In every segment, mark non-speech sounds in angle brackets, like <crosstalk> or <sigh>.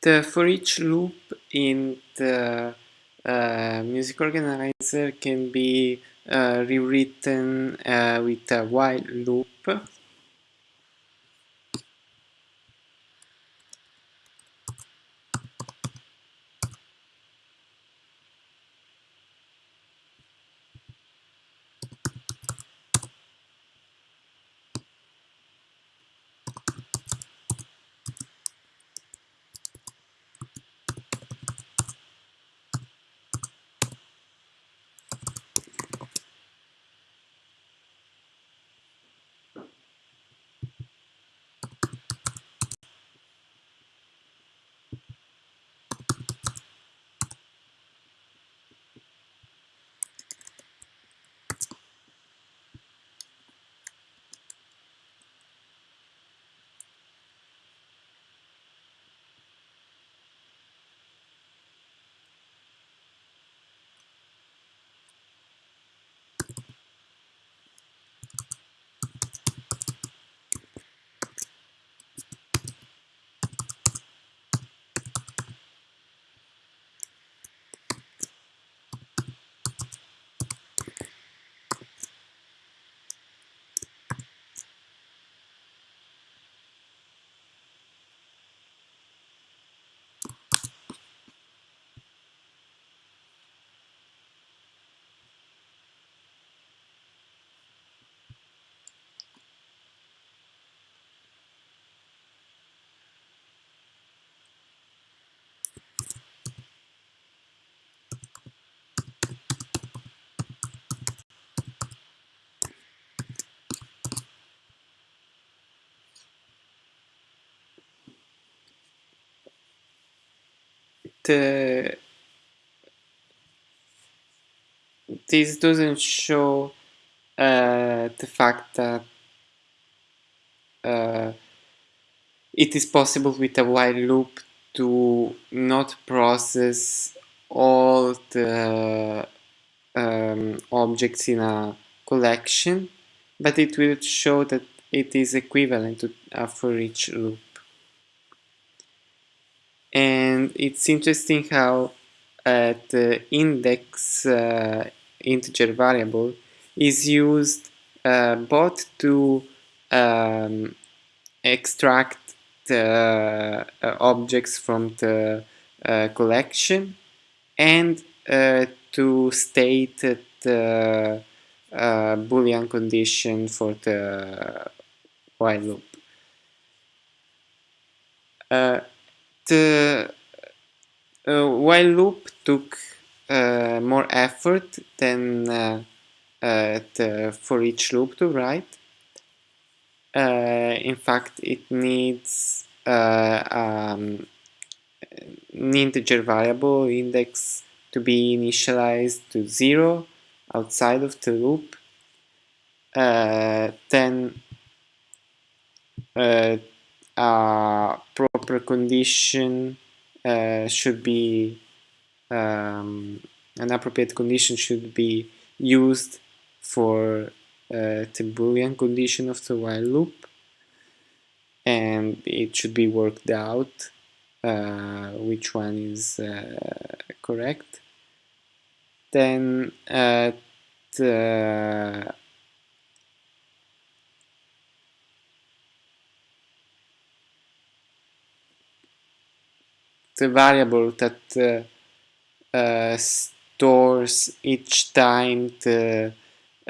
The for each loop in the uh, music organizer can be uh, rewritten uh, with a while loop the this doesn't show uh, the fact that uh, it is possible with a while loop to not process all the um, objects in a collection, but it will show that it is equivalent to a for each loop. And it's interesting how uh, the index uh, integer variable is used uh, both to um, extract the uh, objects from the uh, collection and uh, to state the boolean condition for the while loop. The while loop took uh, more effort than uh, uh, the for each loop to write. in fact, it needs um, an integer variable index to be initialized to zero outside of the loop. Uh, then uh, a proper condition uh, should be um, an appropriate condition should be used for uh, the boolean condition of the while loop. And it should be worked out uh, which one is uh, correct. Then uh, the variable that uh, uh, stores each time the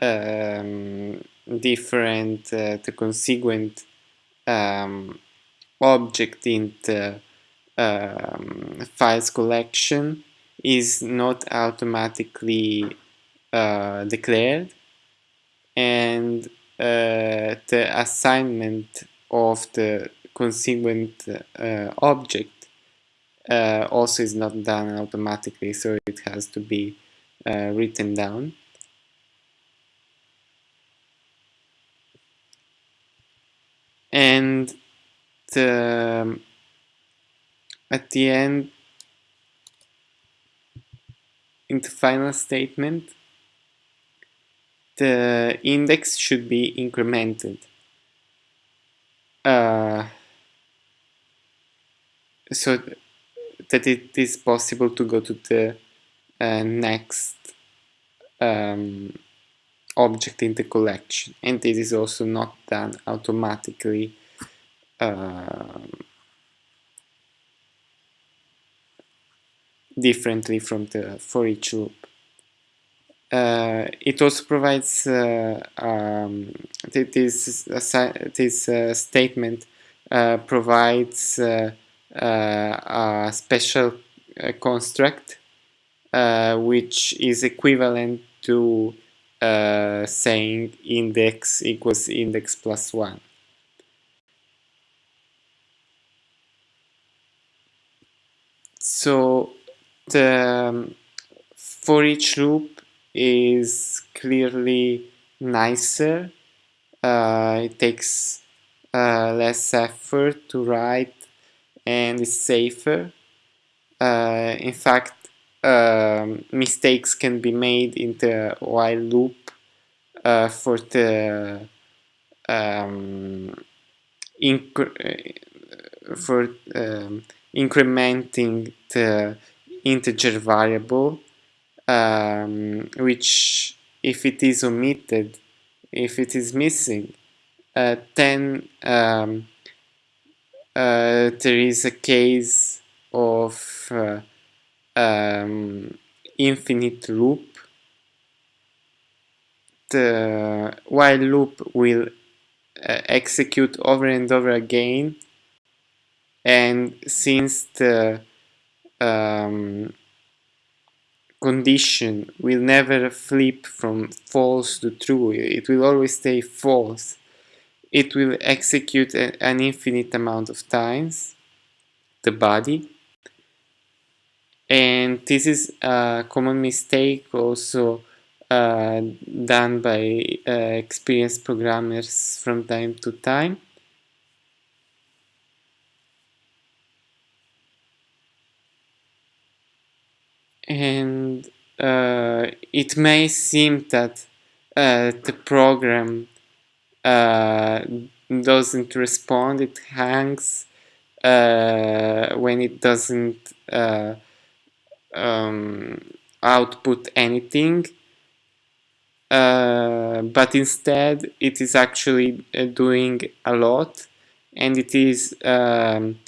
um, different uh, the consequent um, object in the um, files collection is not automatically uh, declared. And uh, the assignment of the consequent uh, object uh, also is not done automatically, so it has to be uh, written down. And the, um, at the end, in the final statement, the index should be incremented. Uh, so that it is possible to go to the uh, next um, object in the collection and this is also not done automatically um, differently from the for each loop. Uh, it also provides uh, um, this this uh, statement uh, provides uh, uh, a special construct which is equivalent to saying index equals index plus one. So the um, for each loop is clearly nicer. Uh, it takes uh, less effort to write and is safer. Uh, in fact, um, mistakes can be made in the while loop uh, for the um, uh, for um, incrementing the integer variable um, which if it is omitted if it is missing uh, then um, uh, there is a case of uh, um, infinite loop. The while loop will uh, execute over and over again. And since the um, condition will never flip from false to true it will always stay false it will execute a, an infinite amount of times the body. And this is a common mistake also uh, done by uh, experienced programmers from time to time. And uh, it may seem that uh, the program uh, doesn't respond, it hangs uh, when it doesn't uh, um, output anything. Uh, but instead it is actually doing a lot and it is um,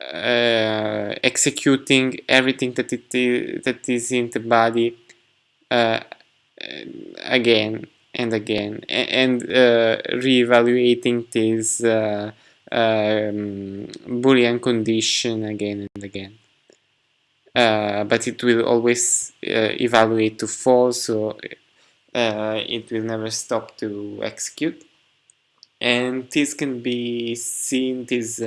uh, executing everything that it that is in the body uh, again and again and uh, re-evaluating this uh, um, boolean condition again and again. Uh, but it will always uh, evaluate to false so it will never stop to execute. And this can be seen this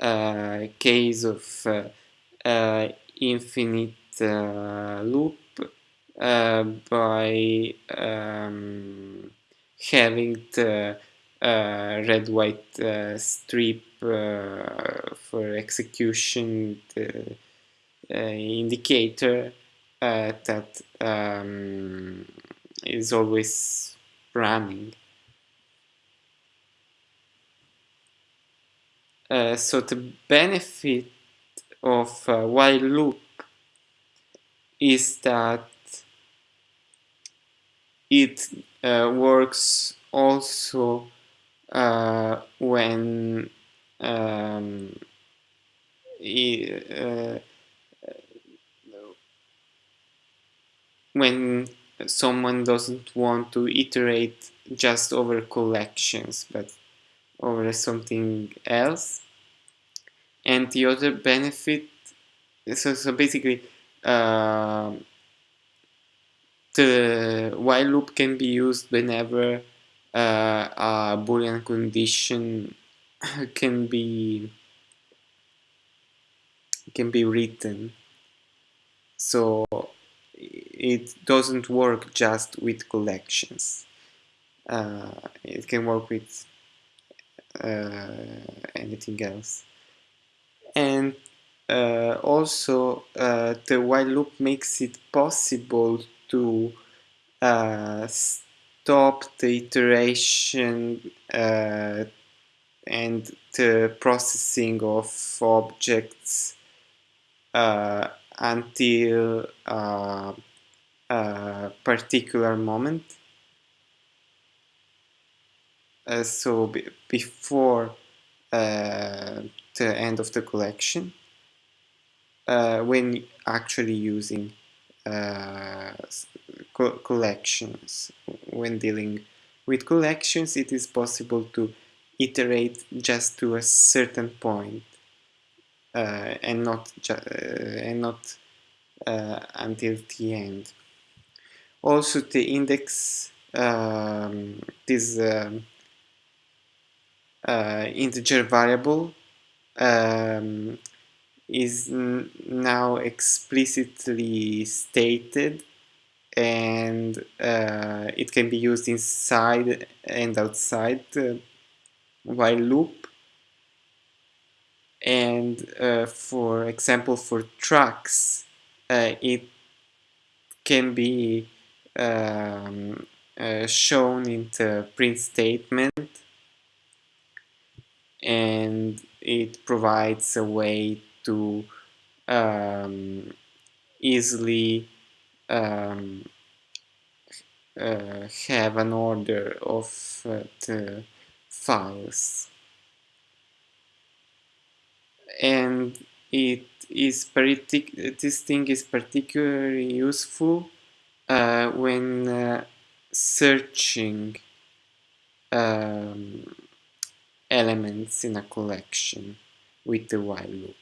uh, case of uh, uh, infinite loop by um, having the red-white strip for execution the indicator that um, is always running. Uh, so the benefit of uh, while loop is that it uh, works also uh, when um, uh, when someone doesn't want to iterate just over collections but over something else. And the other benefit so, so basically uh, the while loop can be used whenever uh, a boolean condition <laughs> can be can be written. So it doesn't work just with collections. Uh, it can work with uh, anything else. And uh, also uh, the while loop makes it possible to uh, stop the iteration and the processing of objects uh, until uh, a particular moment. Uh, so before uh, the end of the collection, uh, when actually using co collections, when dealing with collections, it is possible to iterate just to a certain point, uh, and not uh, and not uh, until the end. Also, the index um, this um, uh, integer variable um, is now explicitly stated and uh, it can be used inside and outside the while loop. And uh, for example for tracks uh, it can be um, uh, shown in the print statement. And it provides a way to um, easily um, uh, have an order of uh, the files and it is this thing is particularly useful uh, when uh, searching um, elements in a collection with the while loop.